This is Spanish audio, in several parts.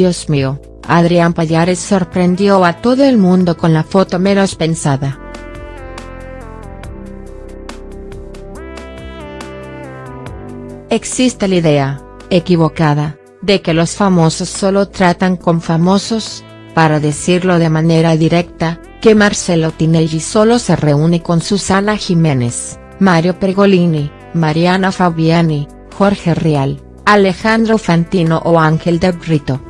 Dios mío, Adrián Payares sorprendió a todo el mundo con la foto menos pensada. Existe la idea, equivocada, de que los famosos solo tratan con famosos, para decirlo de manera directa, que Marcelo Tinelli solo se reúne con Susana Jiménez, Mario Pergolini, Mariana Fabiani, Jorge Rial, Alejandro Fantino o Ángel de Brito.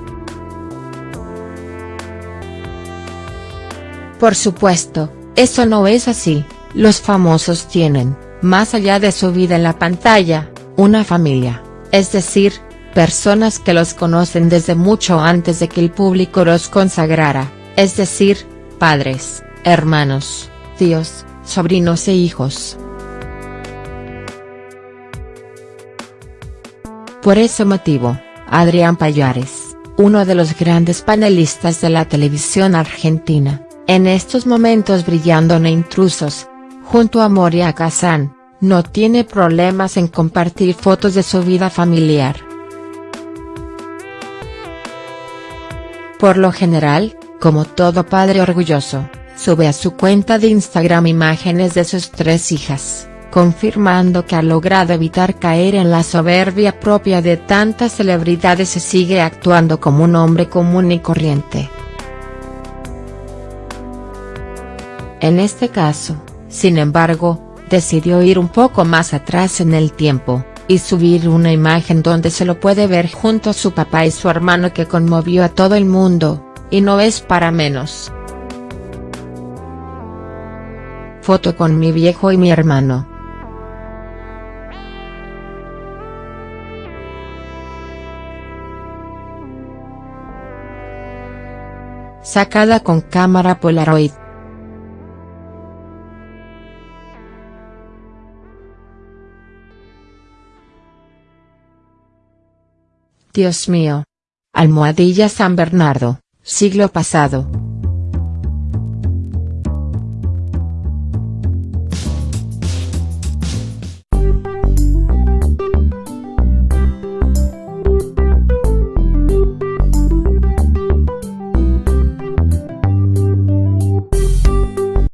Por supuesto, eso no es así, los famosos tienen, más allá de su vida en la pantalla, una familia, es decir, personas que los conocen desde mucho antes de que el público los consagrara, es decir, padres, hermanos, tíos, sobrinos e hijos. Por ese motivo, Adrián Payares, uno de los grandes panelistas de la televisión argentina, en estos momentos brillando en Intrusos, junto a Moria Kazan, no tiene problemas en compartir fotos de su vida familiar. Por lo general, como todo padre orgulloso, sube a su cuenta de Instagram imágenes de sus tres hijas, confirmando que ha logrado evitar caer en la soberbia propia de tantas celebridades y sigue actuando como un hombre común y corriente. En este caso, sin embargo, decidió ir un poco más atrás en el tiempo, y subir una imagen donde se lo puede ver junto a su papá y su hermano que conmovió a todo el mundo, y no es para menos. Foto con mi viejo y mi hermano. Sacada con cámara Polaroid. Dios mío. Almohadilla San Bernardo, siglo pasado.